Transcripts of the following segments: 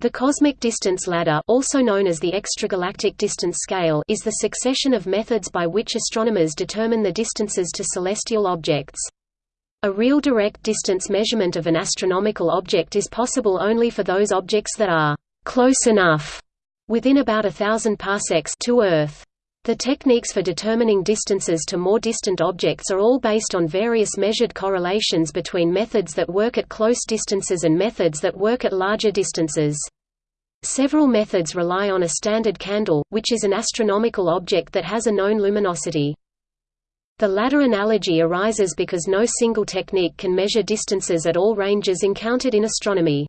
The cosmic distance ladder also known as the extragalactic distance scale is the succession of methods by which astronomers determine the distances to celestial objects. A real direct distance measurement of an astronomical object is possible only for those objects that are «close enough» within about a thousand parsecs to Earth. The techniques for determining distances to more distant objects are all based on various measured correlations between methods that work at close distances and methods that work at larger distances. Several methods rely on a standard candle, which is an astronomical object that has a known luminosity. The latter analogy arises because no single technique can measure distances at all ranges encountered in astronomy.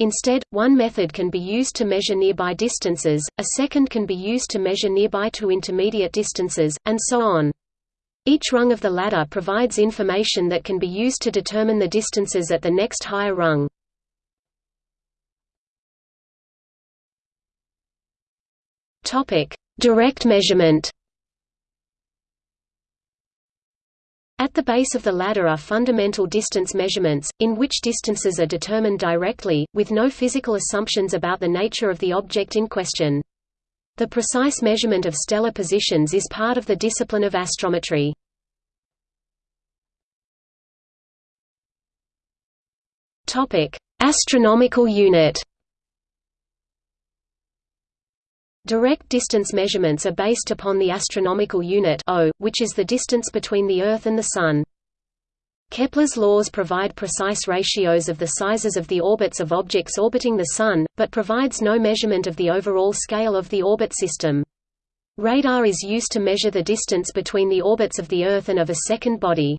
Instead, one method can be used to measure nearby distances, a second can be used to measure nearby to intermediate distances, and so on. Each rung of the ladder provides information that can be used to determine the distances at the next higher rung. Direct measurement At the base of the ladder are fundamental distance measurements, in which distances are determined directly, with no physical assumptions about the nature of the object in question. The precise measurement of stellar positions is part of the discipline of astrometry. Astronomical unit Direct distance measurements are based upon the astronomical unit o, which is the distance between the Earth and the Sun. Kepler's laws provide precise ratios of the sizes of the orbits of objects orbiting the Sun, but provides no measurement of the overall scale of the orbit system. Radar is used to measure the distance between the orbits of the Earth and of a second body.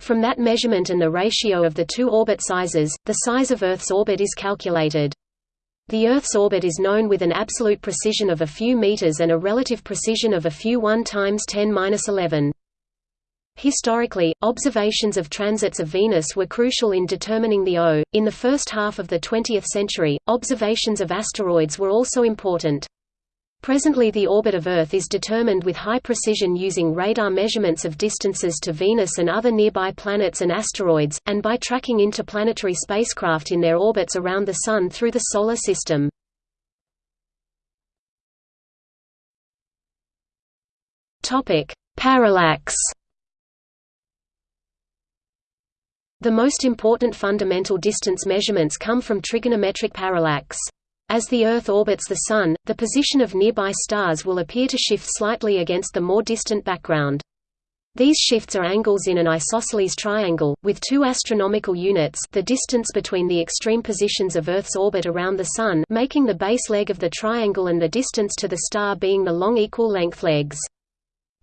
From that measurement and the ratio of the two orbit sizes, the size of Earth's orbit is calculated. The Earth's orbit is known with an absolute precision of a few meters and a relative precision of a few 1 times 10^-11. Historically, observations of transits of Venus were crucial in determining the O. In the first half of the 20th century, observations of asteroids were also important. Presently the orbit of Earth is determined with high precision using radar measurements of distances to Venus and other nearby planets and asteroids, and by tracking interplanetary spacecraft in their orbits around the Sun through the Solar System. Parallax The most important fundamental distance measurements come from trigonometric parallax. As the Earth orbits the Sun, the position of nearby stars will appear to shift slightly against the more distant background. These shifts are angles in an isosceles triangle, with two astronomical units the distance between the extreme positions of Earth's orbit around the Sun making the base leg of the triangle and the distance to the star being the long equal length legs.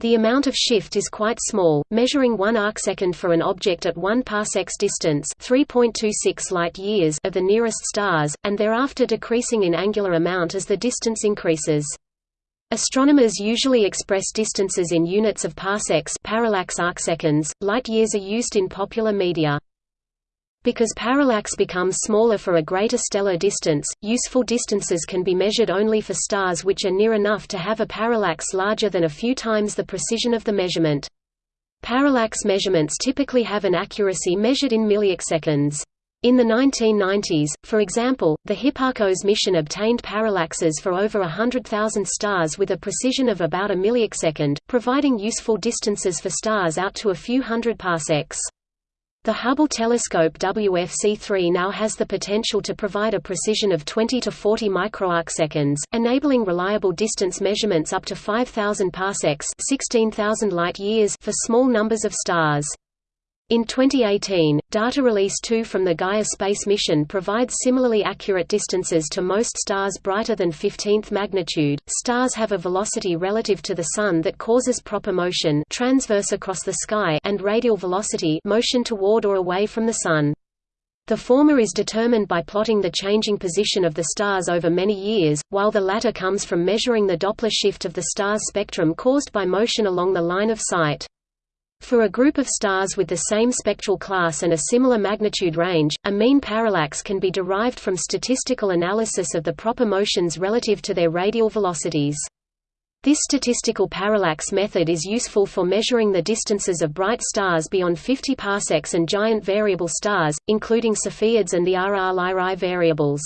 The amount of shift is quite small, measuring 1 arcsecond for an object at 1 parsecs distance 3.26 light-years of the nearest stars, and thereafter decreasing in angular amount as the distance increases. Astronomers usually express distances in units of parsecs parallax arcseconds. Light-years are used in popular media. Because parallax becomes smaller for a greater stellar distance, useful distances can be measured only for stars which are near enough to have a parallax larger than a few times the precision of the measurement. Parallax measurements typically have an accuracy measured in milliseconds. In the 1990s, for example, the Hipparcos mission obtained parallaxes for over 100,000 stars with a precision of about a millisecond, providing useful distances for stars out to a few hundred parsecs. The Hubble telescope WFC3 now has the potential to provide a precision of 20 to 40 microarcseconds, enabling reliable distance measurements up to 5000 parsecs, 16000 light-years for small numbers of stars. In 2018, data release 2 from the Gaia space mission provides similarly accurate distances to most stars brighter than 15th magnitude. Stars have a velocity relative to the sun that causes proper motion transverse across the sky and radial velocity motion toward or away from the sun. The former is determined by plotting the changing position of the stars over many years, while the latter comes from measuring the Doppler shift of the star's spectrum caused by motion along the line of sight. For a group of stars with the same spectral class and a similar magnitude range, a mean parallax can be derived from statistical analysis of the proper motions relative to their radial velocities. This statistical parallax method is useful for measuring the distances of bright stars beyond 50 parsecs and giant variable stars, including Cepheids and the RR Lyrae variables.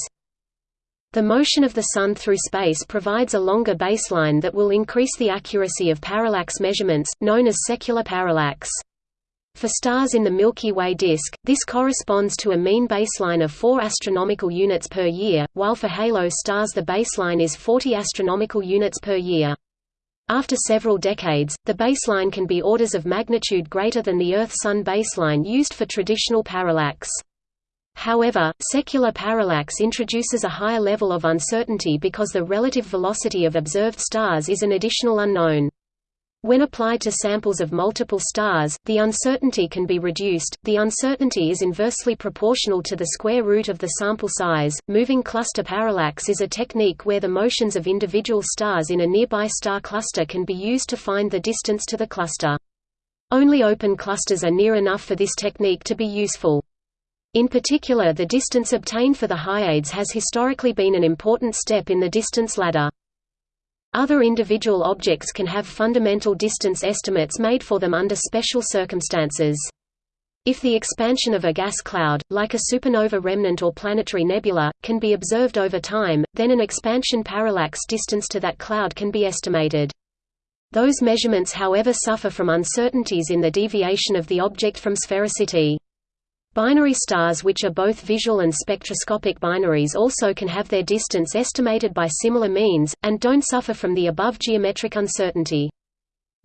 The motion of the Sun through space provides a longer baseline that will increase the accuracy of parallax measurements, known as secular parallax. For stars in the Milky Way disk, this corresponds to a mean baseline of 4 astronomical units per year, while for halo stars the baseline is 40 astronomical units per year. After several decades, the baseline can be orders of magnitude greater than the Earth-Sun baseline used for traditional parallax. However, secular parallax introduces a higher level of uncertainty because the relative velocity of observed stars is an additional unknown. When applied to samples of multiple stars, the uncertainty can be reduced. The uncertainty is inversely proportional to the square root of the sample size. Moving cluster parallax is a technique where the motions of individual stars in a nearby star cluster can be used to find the distance to the cluster. Only open clusters are near enough for this technique to be useful. In particular the distance obtained for the Hyades has historically been an important step in the distance ladder. Other individual objects can have fundamental distance estimates made for them under special circumstances. If the expansion of a gas cloud, like a supernova remnant or planetary nebula, can be observed over time, then an expansion parallax distance to that cloud can be estimated. Those measurements however suffer from uncertainties in the deviation of the object from sphericity. Binary stars which are both visual and spectroscopic binaries also can have their distance estimated by similar means, and don't suffer from the above geometric uncertainty.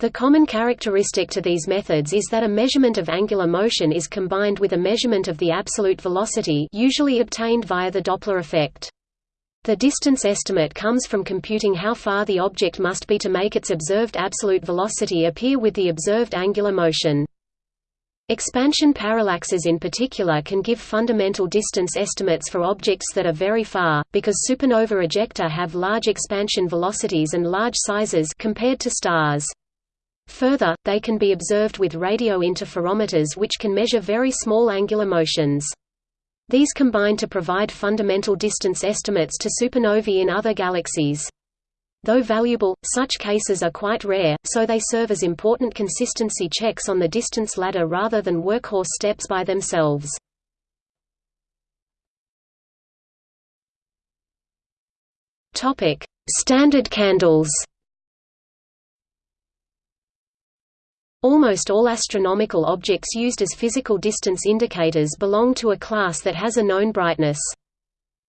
The common characteristic to these methods is that a measurement of angular motion is combined with a measurement of the absolute velocity usually obtained via the Doppler effect. The distance estimate comes from computing how far the object must be to make its observed absolute velocity appear with the observed angular motion. Expansion parallaxes in particular can give fundamental distance estimates for objects that are very far, because supernova ejecta have large expansion velocities and large sizes compared to stars. Further, they can be observed with radio interferometers which can measure very small angular motions. These combine to provide fundamental distance estimates to supernovae in other galaxies. Though valuable, such cases are quite rare, so they serve as important consistency checks on the distance ladder rather than workhorse steps by themselves. Standard candles Almost all astronomical objects used as physical distance indicators belong to a class that has a known brightness.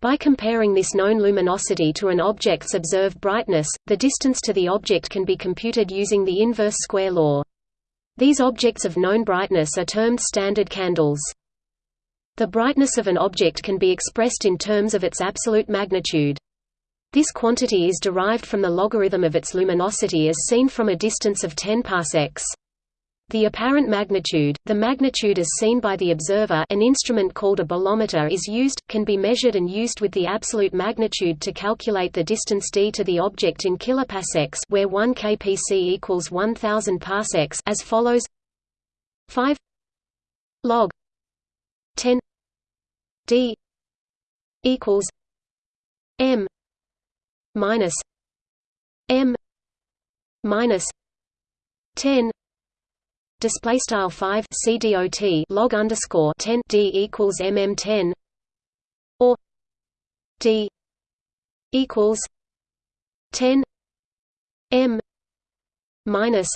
By comparing this known luminosity to an object's observed brightness, the distance to the object can be computed using the inverse square law. These objects of known brightness are termed standard candles. The brightness of an object can be expressed in terms of its absolute magnitude. This quantity is derived from the logarithm of its luminosity as seen from a distance of 10 parsecs. The apparent magnitude, the magnitude as seen by the observer an instrument called a bolometer is used, can be measured and used with the absolute magnitude to calculate the distance d to the object in kiloparsecs where 1 kpc equals 1000 parsecs as follows. 5 log 10 d equals m minus m minus 10 display style 5 cdot log underscore 10 d equals mm 10 or d equals 10 m minus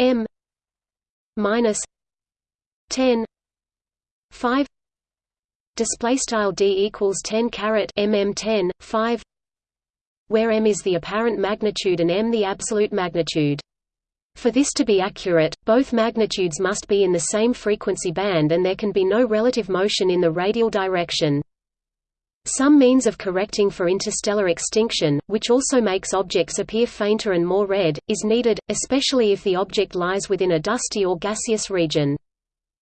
m minus 10 5 display style d equals 10 caret mm 10 5 where m is the apparent magnitude and m the absolute magnitude for this to be accurate, both magnitudes must be in the same frequency band and there can be no relative motion in the radial direction. Some means of correcting for interstellar extinction, which also makes objects appear fainter and more red, is needed, especially if the object lies within a dusty or gaseous region.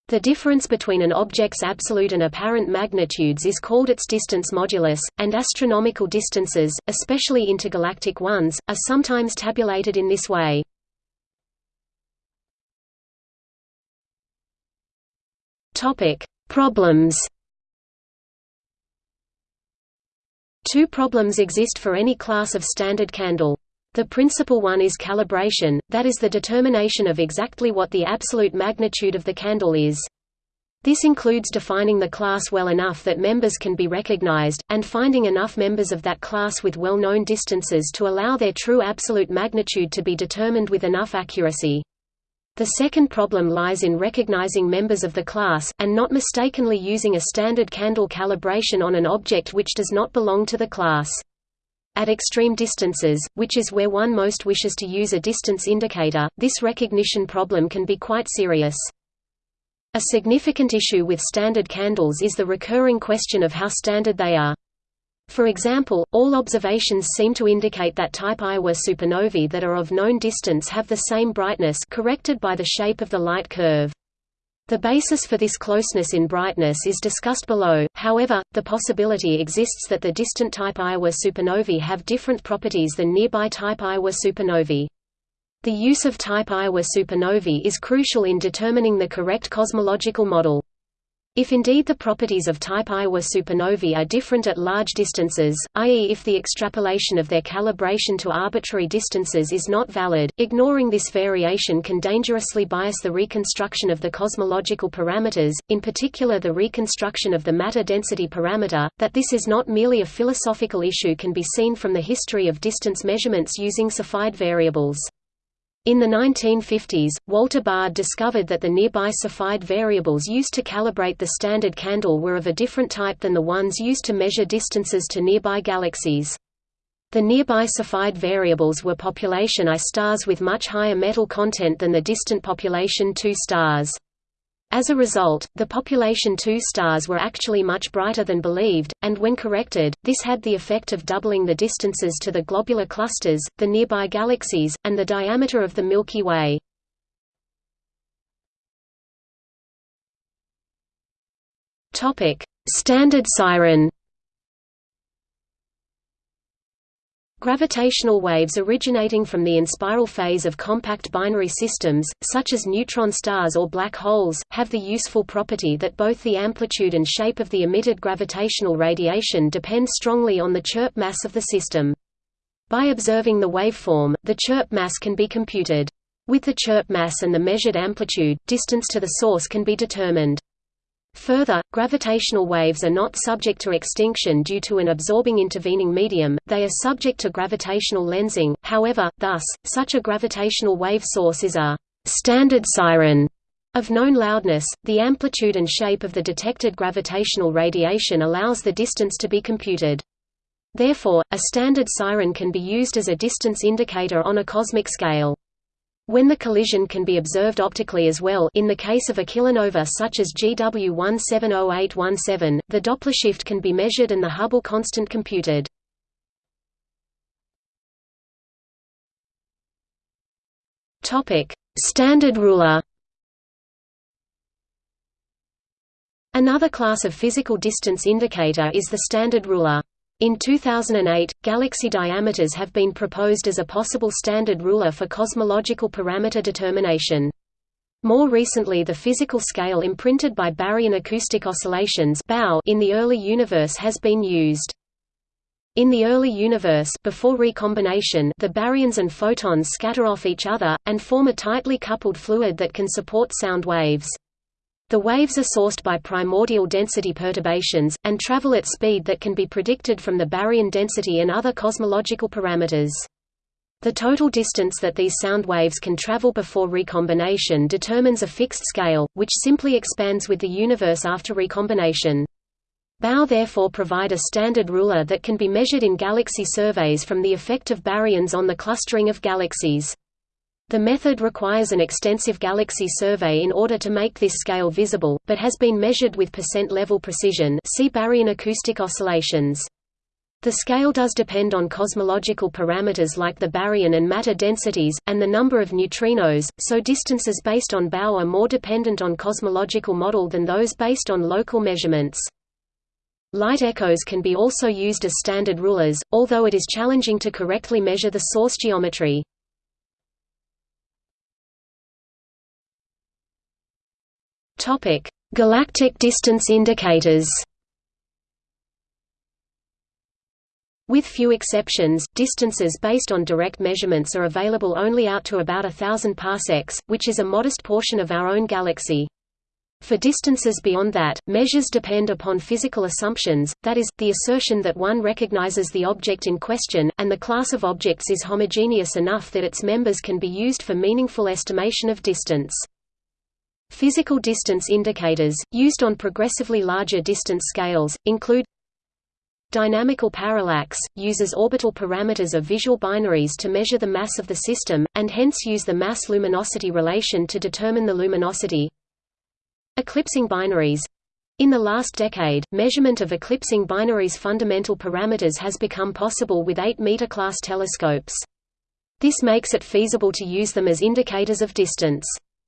The difference between an object's absolute and apparent magnitudes is called its distance modulus, and astronomical distances, especially intergalactic ones, are sometimes tabulated in this way. Topic: Problems. Two problems exist for any class of standard candle. The principal one is calibration, that is the determination of exactly what the absolute magnitude of the candle is. This includes defining the class well enough that members can be recognized, and finding enough members of that class with well-known distances to allow their true absolute magnitude to be determined with enough accuracy. The second problem lies in recognizing members of the class, and not mistakenly using a standard candle calibration on an object which does not belong to the class. At extreme distances, which is where one most wishes to use a distance indicator, this recognition problem can be quite serious. A significant issue with standard candles is the recurring question of how standard they are. For example, all observations seem to indicate that type Ia supernovae that are of known distance have the same brightness corrected by the shape of the light curve. The basis for this closeness in brightness is discussed below, however, the possibility exists that the distant type Ia supernovae have different properties than nearby type Ia supernovae. The use of type Ia supernovae is crucial in determining the correct cosmological model. If indeed the properties of type Ia supernovae are different at large distances, i.e. if the extrapolation of their calibration to arbitrary distances is not valid, ignoring this variation can dangerously bias the reconstruction of the cosmological parameters, in particular the reconstruction of the matter density parameter. That this is not merely a philosophical issue can be seen from the history of distance measurements using Cepheid variables. In the 1950s, Walter Baade discovered that the nearby Cepheid variables used to calibrate the standard candle were of a different type than the ones used to measure distances to nearby galaxies. The nearby Cepheid variables were population I stars with much higher metal content than the distant population II stars. As a result, the population II stars were actually much brighter than believed, and when corrected, this had the effect of doubling the distances to the globular clusters, the nearby galaxies, and the diameter of the Milky Way. Standard siren Gravitational waves originating from the inspiral phase of compact binary systems, such as neutron stars or black holes, have the useful property that both the amplitude and shape of the emitted gravitational radiation depend strongly on the chirp mass of the system. By observing the waveform, the chirp mass can be computed. With the chirp mass and the measured amplitude, distance to the source can be determined. Further, gravitational waves are not subject to extinction due to an absorbing intervening medium, they are subject to gravitational lensing, however, thus, such a gravitational wave source is a «standard siren» of known loudness. The amplitude and shape of the detected gravitational radiation allows the distance to be computed. Therefore, a standard siren can be used as a distance indicator on a cosmic scale. When the collision can be observed optically as well in the case of a kilonova such as GW 170817, the Doppler shift can be measured and the Hubble constant computed. Standard ruler Another class of physical distance indicator is the standard ruler. In 2008, galaxy diameters have been proposed as a possible standard ruler for cosmological parameter determination. More recently the physical scale imprinted by baryon acoustic oscillations in the early universe has been used. In the early universe before recombination, the baryons and photons scatter off each other, and form a tightly coupled fluid that can support sound waves. The waves are sourced by primordial density perturbations, and travel at speed that can be predicted from the baryon density and other cosmological parameters. The total distance that these sound waves can travel before recombination determines a fixed scale, which simply expands with the universe after recombination. BAO therefore provide a standard ruler that can be measured in galaxy surveys from the effect of baryons on the clustering of galaxies. The method requires an extensive galaxy survey in order to make this scale visible, but has been measured with percent-level precision see baryon acoustic oscillations. The scale does depend on cosmological parameters like the baryon and matter densities, and the number of neutrinos, so distances based on BAO are more dependent on cosmological model than those based on local measurements. Light echoes can be also used as standard rulers, although it is challenging to correctly measure the source geometry. Topic: Galactic distance indicators. With few exceptions, distances based on direct measurements are available only out to about a thousand parsecs, which is a modest portion of our own galaxy. For distances beyond that, measures depend upon physical assumptions, that is, the assertion that one recognizes the object in question, and the class of objects is homogeneous enough that its members can be used for meaningful estimation of distance. Physical distance indicators, used on progressively larger distance scales, include Dynamical parallax, uses orbital parameters of visual binaries to measure the mass of the system, and hence use the mass-luminosity relation to determine the luminosity. Eclipsing binaries in the last decade, measurement of eclipsing binaries' fundamental parameters has become possible with 8-meter-class telescopes. This makes it feasible to use them as indicators of distance.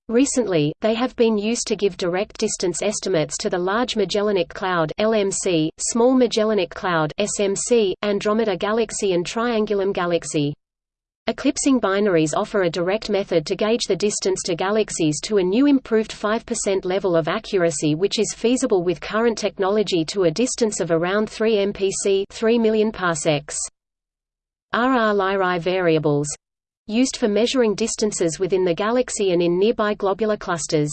Recently, they have been used to give direct distance estimates to the Large Magellanic Cloud (LMC), Small Magellanic Cloud (SMC), Andromeda Galaxy and Triangulum Galaxy. Eclipsing binaries offer a direct method to gauge the distance to galaxies to a new improved 5% level of accuracy which is feasible with current technology to a distance of around 3 mpc 3 million parsecs. RR Lyrae variables used for measuring distances within the galaxy and in nearby globular clusters.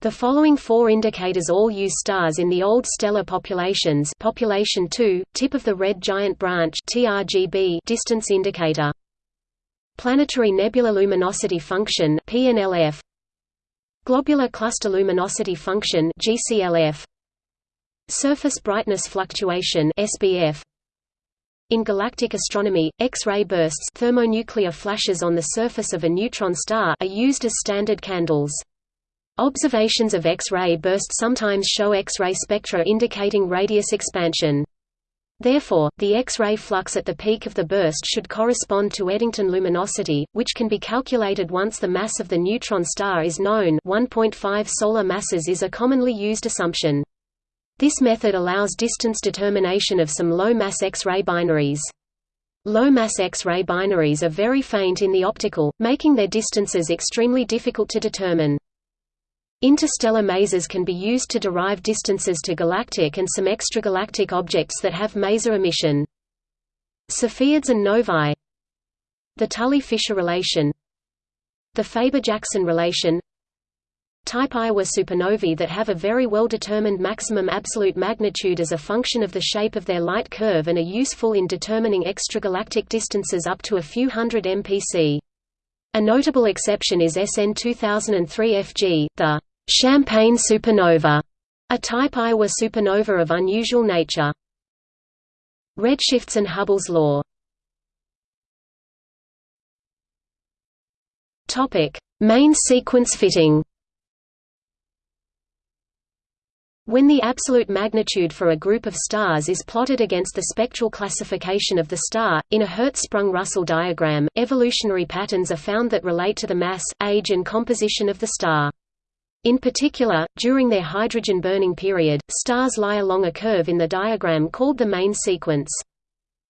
The following four indicators all use stars in the old stellar populations population 2, tip of the red giant branch TRGB distance indicator. Planetary nebula Luminosity Function PNLF Globular Cluster Luminosity Function GCLF Surface Brightness Fluctuation SBF in galactic astronomy, X-ray bursts thermonuclear flashes on the surface of a neutron star are used as standard candles. Observations of X-ray bursts sometimes show X-ray spectra indicating radius expansion. Therefore, the X-ray flux at the peak of the burst should correspond to Eddington luminosity, which can be calculated once the mass of the neutron star is known 1.5 solar masses is a commonly used assumption. This method allows distance determination of some low-mass X-ray binaries. Low-mass X-ray binaries are very faint in the optical, making their distances extremely difficult to determine. Interstellar masers can be used to derive distances to galactic and some extragalactic objects that have maser emission. Cepheids and novae The Tully-Fisher relation The Faber-Jackson relation Type I supernovae that have a very well-determined maximum absolute magnitude as a function of the shape of their light curve and are useful in determining extragalactic distances up to a few hundred mpc. A notable exception is SN 2003 FG, the Champagne supernova, a Type I were supernova of unusual nature. Redshifts and Hubble's law Main sequence fitting When the absolute magnitude for a group of stars is plotted against the spectral classification of the star, in a Hertzsprung-Russell diagram, evolutionary patterns are found that relate to the mass, age and composition of the star. In particular, during their hydrogen burning period, stars lie along a curve in the diagram called the main sequence.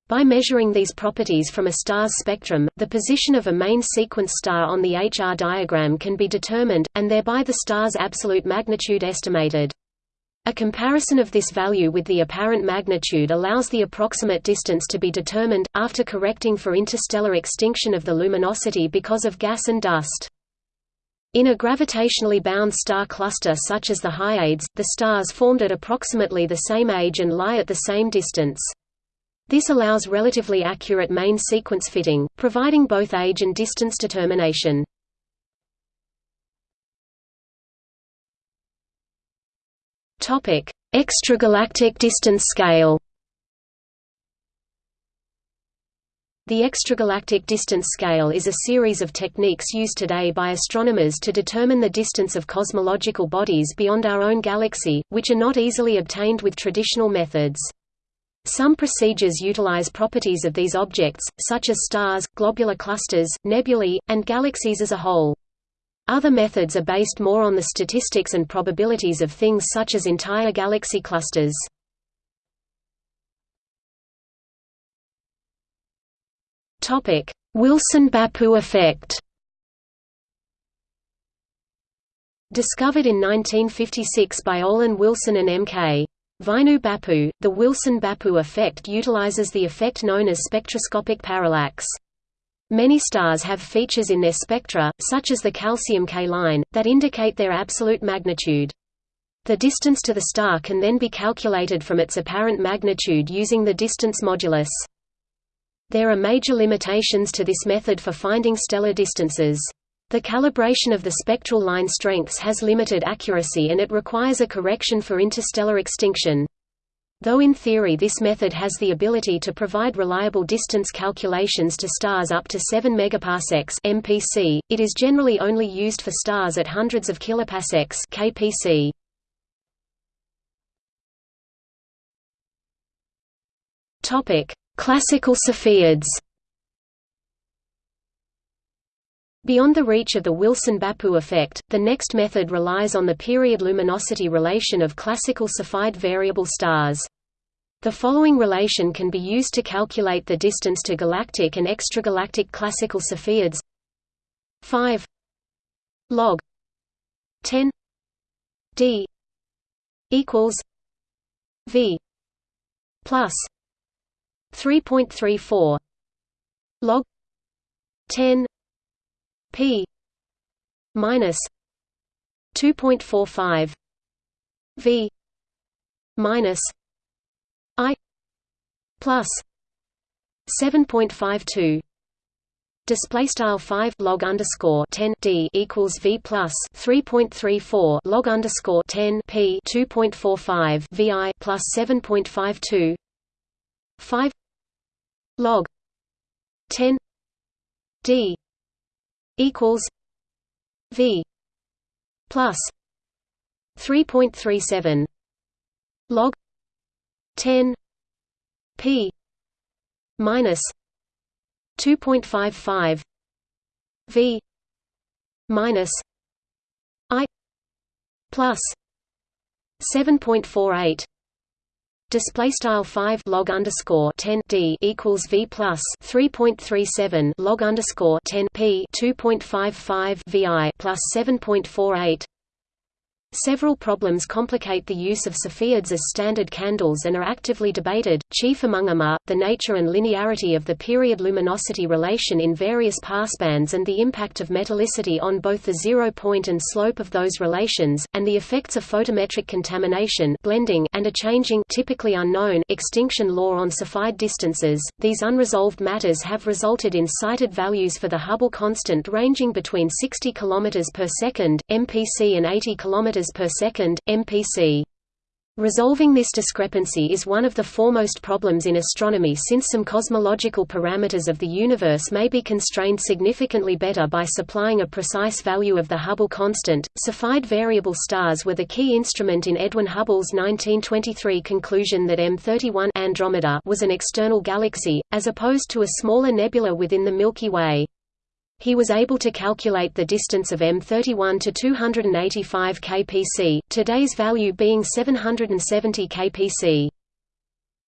By measuring these properties from a star's spectrum, the position of a main sequence star on the HR diagram can be determined, and thereby the star's absolute magnitude estimated. A comparison of this value with the apparent magnitude allows the approximate distance to be determined, after correcting for interstellar extinction of the luminosity because of gas and dust. In a gravitationally bound star cluster such as the Hyades, the stars formed at approximately the same age and lie at the same distance. This allows relatively accurate main sequence fitting, providing both age and distance determination. Topic: Extragalactic distance scale. The extragalactic distance scale is a series of techniques used today by astronomers to determine the distance of cosmological bodies beyond our own galaxy, which are not easily obtained with traditional methods. Some procedures utilize properties of these objects, such as stars, globular clusters, nebulae, and galaxies as a whole. Other methods are based more on the statistics and probabilities of things such as entire galaxy clusters. Wilson-Bappu effect Discovered in 1956 by Olin Wilson and M.K. Vainu Bappu, the Wilson-Bappu effect utilizes the effect known as spectroscopic parallax. Many stars have features in their spectra, such as the calcium K line, that indicate their absolute magnitude. The distance to the star can then be calculated from its apparent magnitude using the distance modulus. There are major limitations to this method for finding stellar distances. The calibration of the spectral line strengths has limited accuracy and it requires a correction for interstellar extinction. Though in theory this method has the ability to provide reliable distance calculations to stars up to 7 megaparsecs (mpc), it is generally only used for stars at hundreds of kiloparsecs (kpc). Topic: Classical Cepheids. Beyond the reach of the Wilson-Bappu effect, the next method relies on the period luminosity relation of classical Cepheid variable stars. The following relation can be used to calculate the distance to galactic and extragalactic classical Cepheids 5 log. 10 d. Equals v. Plus 3.34 log. 10 p minus 2.45 v minus i plus 7.52 Display style five log underscore ten d equals v plus three point three four log underscore ten p two point four five vi plus seven point five two five log 10 d equals v plus 3.37 log 10 p minus 2.55 v minus i plus 7.48 display style 5 log underscore 10 d equals v plus 3.37 log underscore 10 p 2.55 vi plus 7.48 Several problems complicate the use of Cepheids as standard candles and are actively debated, chief among them are, the nature and linearity of the period-luminosity relation in various passbands and the impact of metallicity on both the zero point and slope of those relations, and the effects of photometric contamination blending and a changing typically unknown extinction law on Cepheid distances. These unresolved matters have resulted in cited values for the Hubble constant ranging between 60 km per second, MPC and 80 km per second, MPC. Resolving this discrepancy is one of the foremost problems in astronomy since some cosmological parameters of the universe may be constrained significantly better by supplying a precise value of the Hubble constant. Cepheid variable stars were the key instrument in Edwin Hubble's 1923 conclusion that M31 Andromeda was an external galaxy, as opposed to a smaller nebula within the Milky Way he was able to calculate the distance of M31 to 285 kpc, today's value being 770 kpc.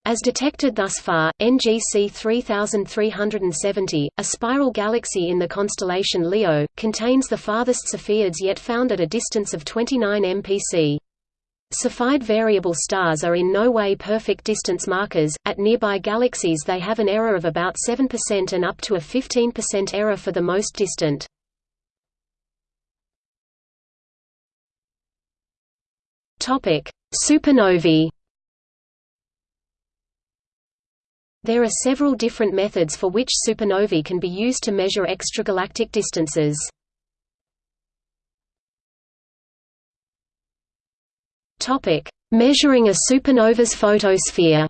As detected thus far, NGC 3370, a spiral galaxy in the constellation Leo, contains the farthest Cepheids yet found at a distance of 29 mpc. Cepheid variable stars are in no way perfect distance markers. At nearby galaxies, they have an error of about 7% and up to a 15% error for the most distant. Supernovae. There are several different methods for which supernovae can be used to measure extragalactic distances. Topic: Measuring a supernova's photosphere.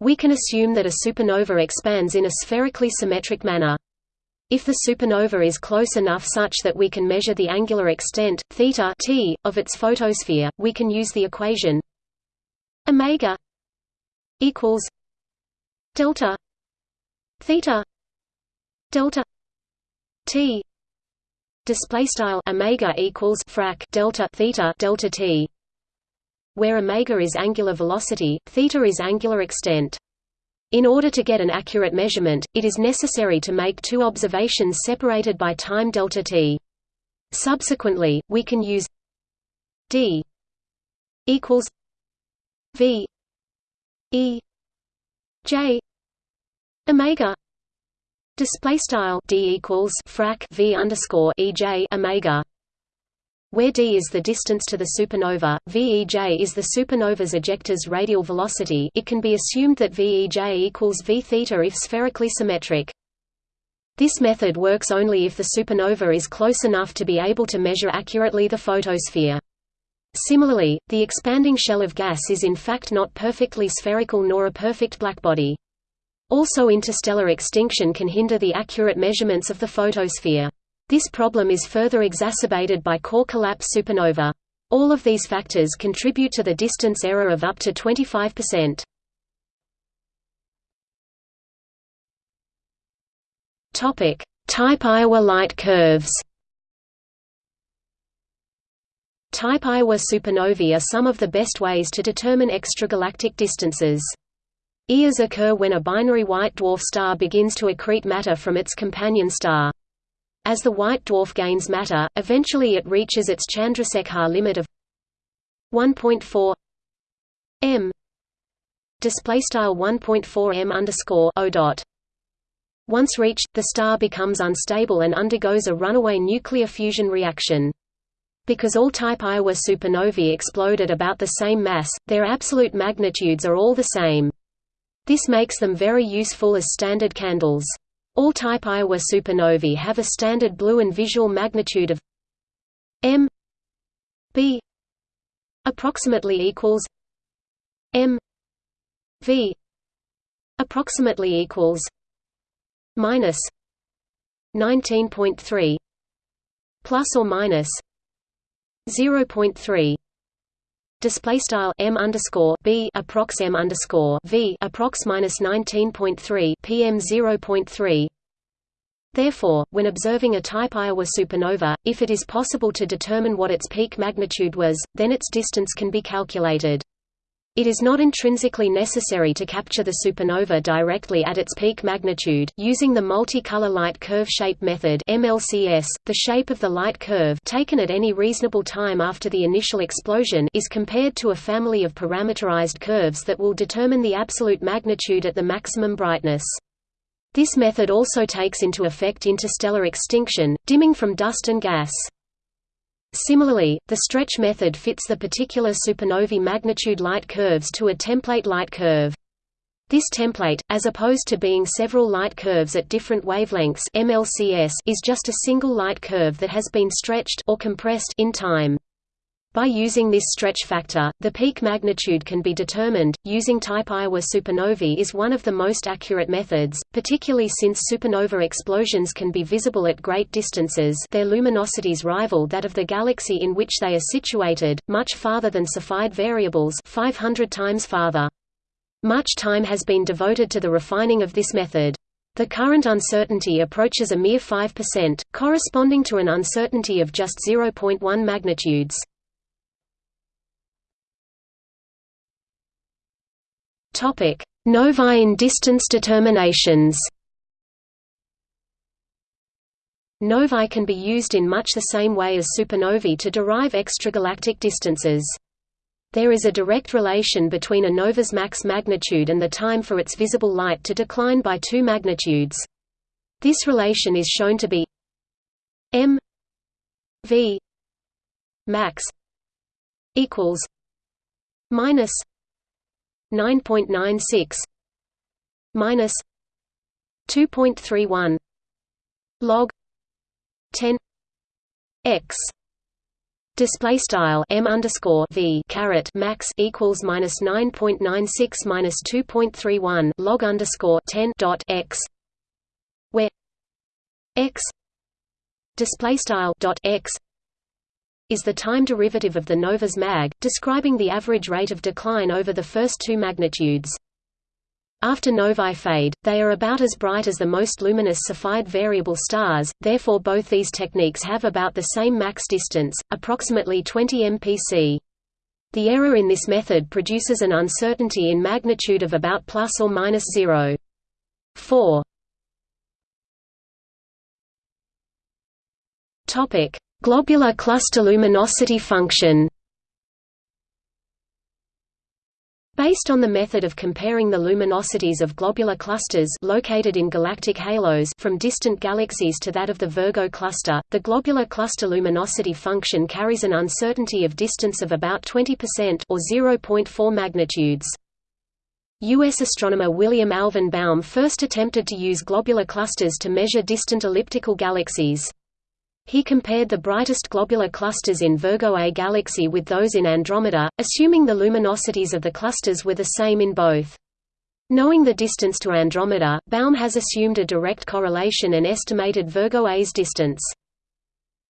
We can assume that a supernova expands in a spherically symmetric manner. If the supernova is close enough such that we can measure the angular extent theta t of its photosphere, we can use the equation omega equals delta theta delta t display style omega equals frac delta theta delta t where omega is angular velocity theta is angular extent. In order to get an accurate measurement it is necessary to make two observations separated by time delta t. Subsequently we can use d equals v e j omega display style d equals frac v underscore ej omega where d is the distance to the supernova, VEJ is the supernova's ejecta's radial velocity it can be assumed that VEJ equals v theta if spherically symmetric. This method works only if the supernova is close enough to be able to measure accurately the photosphere. Similarly, the expanding shell of gas is in fact not perfectly spherical nor a perfect blackbody. Also interstellar extinction can hinder the accurate measurements of the photosphere. This problem is further exacerbated by core collapse supernova. All of these factors contribute to the distance error of up to 25%. Topic: Type Ia light curves. Type Ia supernovae are some of the best ways to determine extragalactic distances. EIAs occur when a binary white dwarf star begins to accrete matter from its companion star. As the white dwarf gains matter, eventually it reaches its Chandrasekhar limit of 1.4 m display style 1.4 m underscore o dot. Once reached, the star becomes unstable and undergoes a runaway nuclear fusion reaction. Because all type Ia supernovae explode at about the same mass, their absolute magnitudes are all the same. This makes them very useful as standard candles. All type Ia supernovae have a standard blue and visual magnitude of m b approximately equals m v approximately equals minus 19.3 plus or minus 0.3 display style m underscore b approx m underscore v approx minus 19.3 pm 0.3. Therefore, when observing a type Ia supernova, if it is possible to determine what its peak magnitude was, then its distance can be calculated. It is not intrinsically necessary to capture the supernova directly at its peak magnitude. Using the multi-color light curve shape method (MLCS), the shape of the light curve taken at any reasonable time after the initial explosion is compared to a family of parameterized curves that will determine the absolute magnitude at the maximum brightness. This method also takes into effect interstellar extinction, dimming from dust and gas. Similarly, the stretch method fits the particular supernovae magnitude light curves to a template light curve. This template, as opposed to being several light curves at different wavelengths MLCS, is just a single light curve that has been stretched or compressed in time. By using this stretch factor, the peak magnitude can be determined. Using type Ia supernovae is one of the most accurate methods, particularly since supernova explosions can be visible at great distances. Their luminosities rival that of the galaxy in which they are situated, much farther than Cepheid variables, 500 times farther. Much time has been devoted to the refining of this method. The current uncertainty approaches a mere 5%, corresponding to an uncertainty of just 0.1 magnitudes. Topic: Novae in distance determinations. Novae can be used in much the same way as supernovae to derive extragalactic distances. There is a direct relation between a nova's max magnitude and the time for its visible light to decline by two magnitudes. This relation is shown to be m v max equals minus 9.96 minus 2.31 log 10 x. Display style m underscore v caret max equals minus nine point nine six minus two point three one log underscore ten dot x, where x display style dot x is the time derivative of the nova's mag, describing the average rate of decline over the first two magnitudes. After novae fade, they are about as bright as the most luminous Cepheid variable stars, therefore both these techniques have about the same max distance, approximately 20 mpc. The error in this method produces an uncertainty in magnitude of about plus or minus 0.4. Topic: Globular cluster luminosity function Based on the method of comparing the luminosities of globular clusters located in galactic halos from distant galaxies to that of the Virgo cluster, the globular cluster luminosity function carries an uncertainty of distance of about 20% or 0.4 magnitudes. U.S. astronomer William Alvin Baum first attempted to use globular clusters to measure distant elliptical galaxies. He compared the brightest globular clusters in Virgo A galaxy with those in Andromeda, assuming the luminosities of the clusters were the same in both. Knowing the distance to Andromeda, Baum has assumed a direct correlation and estimated Virgo A's distance.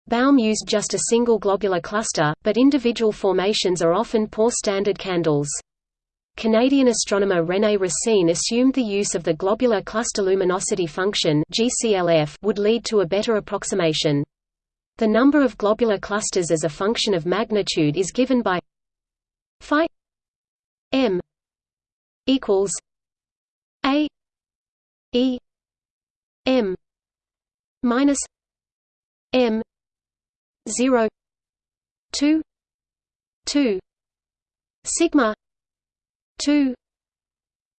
Baum used just a single globular cluster, but individual formations are often poor standard candles. Canadian astronomer René Racine assumed the use of the globular cluster luminosity function would lead to a better approximation. The number of globular clusters as a function of magnitude is given by phi m equals a e m minus m 0 2 2 sigma 2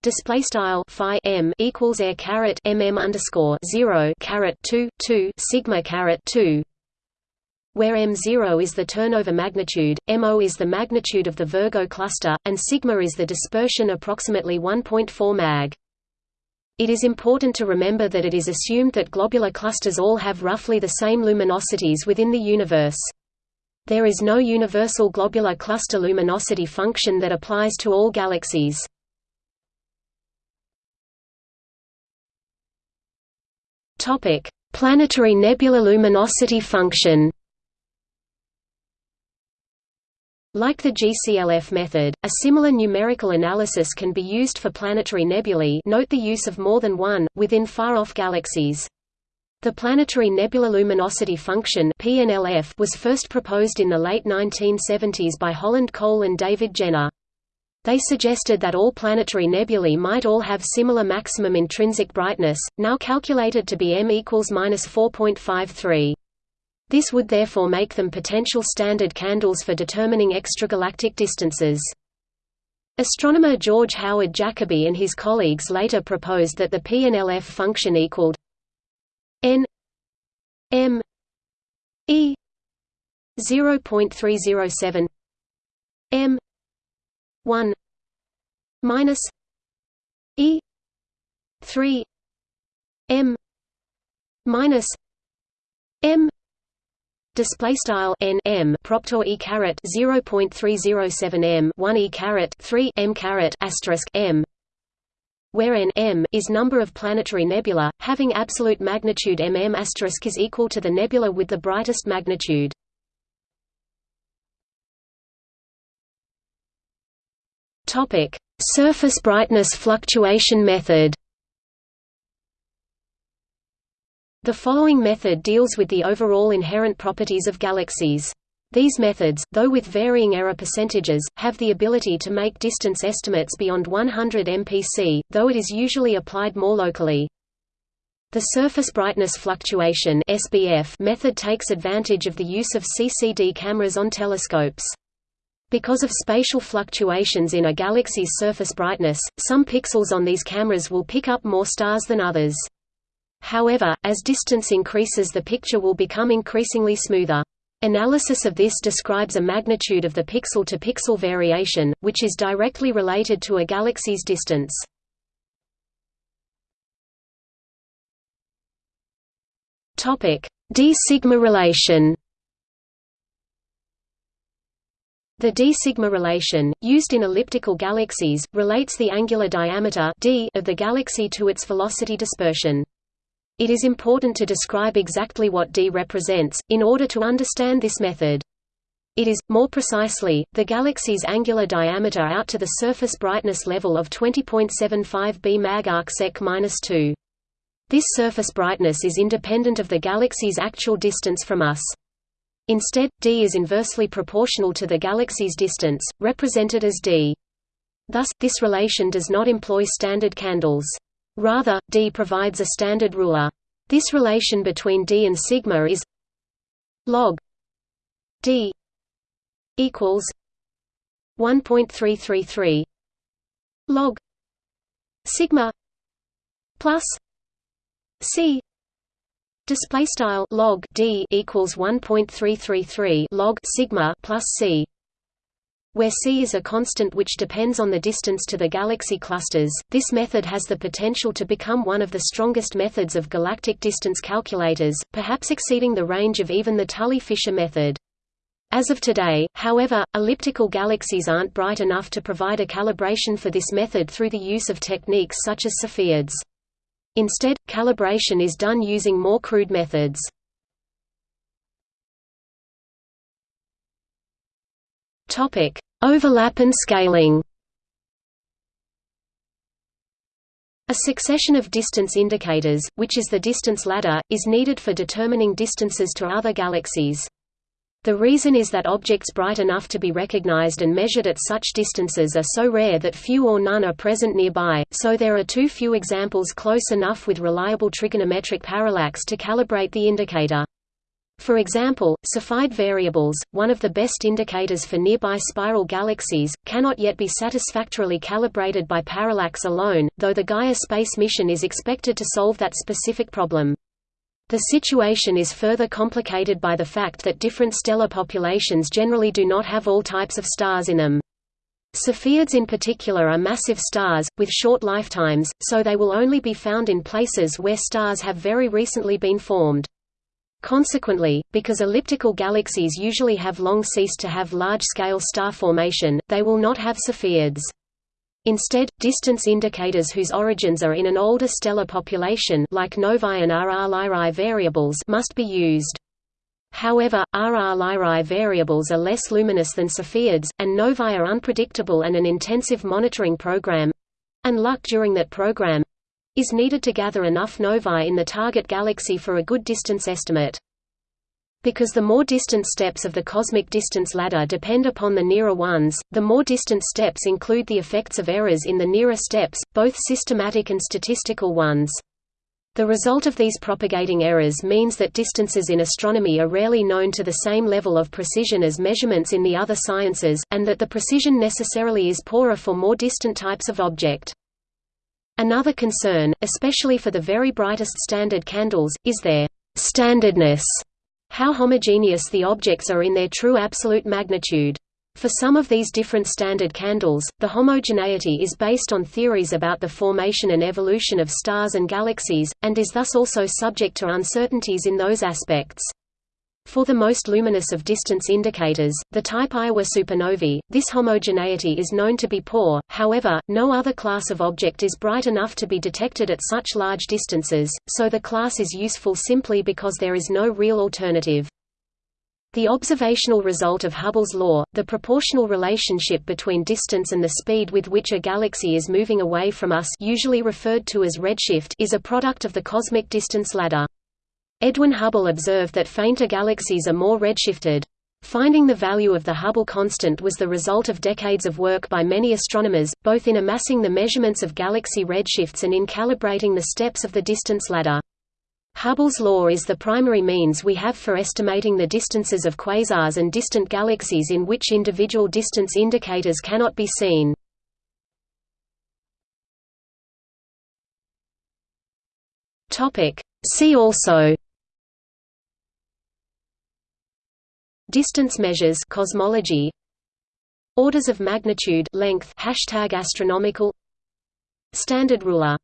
display style phi m equals air caret mm underscore 0 caret 2 2 sigma caret 2 where m0 is the turnover magnitude, mo is the magnitude of the Virgo cluster, and sigma is the dispersion approximately 1.4 mag. It is important to remember that it is assumed that globular clusters all have roughly the same luminosities within the universe. There is no universal globular cluster luminosity function that applies to all galaxies. Planetary nebula luminosity function Like the GCLF method, a similar numerical analysis can be used for planetary nebulae note the use of more than one, within far-off galaxies. The planetary nebula luminosity function PNLF was first proposed in the late 1970s by Holland Cole and David Jenner. They suggested that all planetary nebulae might all have similar maximum intrinsic brightness, now calculated to be m equals 4.53. This would therefore make them potential standard candles for determining extragalactic distances. Astronomer George Howard Jacoby and his colleagues later proposed that the PNLF function equaled n m e 0.307 m 1 minus e 3 m minus m Display style n m proptor e caret zero point three zero seven m one e caret three m caret asterisk m, where n m is number of planetary nebula, having absolute magnitude mm asterisk is equal to the nebula with the brightest magnitude. Topic: Surface brightness fluctuation method. The following method deals with the overall inherent properties of galaxies. These methods, though with varying error percentages, have the ability to make distance estimates beyond 100 mpc, though it is usually applied more locally. The surface brightness fluctuation (SBF) method takes advantage of the use of CCD cameras on telescopes. Because of spatial fluctuations in a galaxy's surface brightness, some pixels on these cameras will pick up more stars than others. However, as distance increases the picture will become increasingly smoother. Analysis of this describes a magnitude of the pixel-to-pixel -pixel variation, which is directly related to a galaxy's distance. D-sigma relation The d-sigma relation, used in elliptical galaxies, relates the angular diameter d of the galaxy to its velocity dispersion. It is important to describe exactly what d represents, in order to understand this method. It is, more precisely, the galaxy's angular diameter out to the surface brightness level of 20.75 b mag arcsec-2. This surface brightness is independent of the galaxy's actual distance from us. Instead, d is inversely proportional to the galaxy's distance, represented as d. Thus, this relation does not employ standard candles. Rather, D provides a standard ruler. This relation between D and sigma is log D equals 1.333 log sigma plus c display style log d equals 1.333 log sigma plus c where c is a constant which depends on the distance to the galaxy clusters, this method has the potential to become one of the strongest methods of galactic distance calculators, perhaps exceeding the range of even the Tully-Fisher method. As of today, however, elliptical galaxies aren't bright enough to provide a calibration for this method through the use of techniques such as Cepheids. Instead, calibration is done using more crude methods. Topic: Overlap and scaling. A succession of distance indicators, which is the distance ladder, is needed for determining distances to other galaxies. The reason is that objects bright enough to be recognized and measured at such distances are so rare that few or none are present nearby, so there are too few examples close enough with reliable trigonometric parallax to calibrate the indicator. For example, Cepheid variables, one of the best indicators for nearby spiral galaxies, cannot yet be satisfactorily calibrated by parallax alone, though the Gaia space mission is expected to solve that specific problem. The situation is further complicated by the fact that different stellar populations generally do not have all types of stars in them. Cepheids in particular are massive stars, with short lifetimes, so they will only be found in places where stars have very recently been formed. Consequently, because elliptical galaxies usually have long ceased to have large-scale star formation, they will not have Cepheids. Instead, distance indicators whose origins are in an older stellar population like novae and RR Lyrae variables must be used. However, RR Lyrae variables are less luminous than Cepheids, and novae are unpredictable and an intensive monitoring program—and luck during that program, is needed to gather enough novae in the target galaxy for a good distance estimate. Because the more distant steps of the cosmic distance ladder depend upon the nearer ones, the more distant steps include the effects of errors in the nearer steps, both systematic and statistical ones. The result of these propagating errors means that distances in astronomy are rarely known to the same level of precision as measurements in the other sciences, and that the precision necessarily is poorer for more distant types of object. Another concern, especially for the very brightest standard candles, is their standardness, how homogeneous the objects are in their true absolute magnitude. For some of these different standard candles, the homogeneity is based on theories about the formation and evolution of stars and galaxies, and is thus also subject to uncertainties in those aspects. For the most luminous of distance indicators, the type Ia supernovae, this homogeneity is known to be poor, however, no other class of object is bright enough to be detected at such large distances, so the class is useful simply because there is no real alternative. The observational result of Hubble's law, the proportional relationship between distance and the speed with which a galaxy is moving away from us usually referred to as redshift is a product of the cosmic distance ladder. Edwin Hubble observed that fainter galaxies are more redshifted. Finding the value of the Hubble constant was the result of decades of work by many astronomers, both in amassing the measurements of galaxy redshifts and in calibrating the steps of the distance ladder. Hubble's law is the primary means we have for estimating the distances of quasars and distant galaxies in which individual distance indicators cannot be seen. See also Distance measures cosmology Orders of magnitude length hashtag astronomical Standard ruler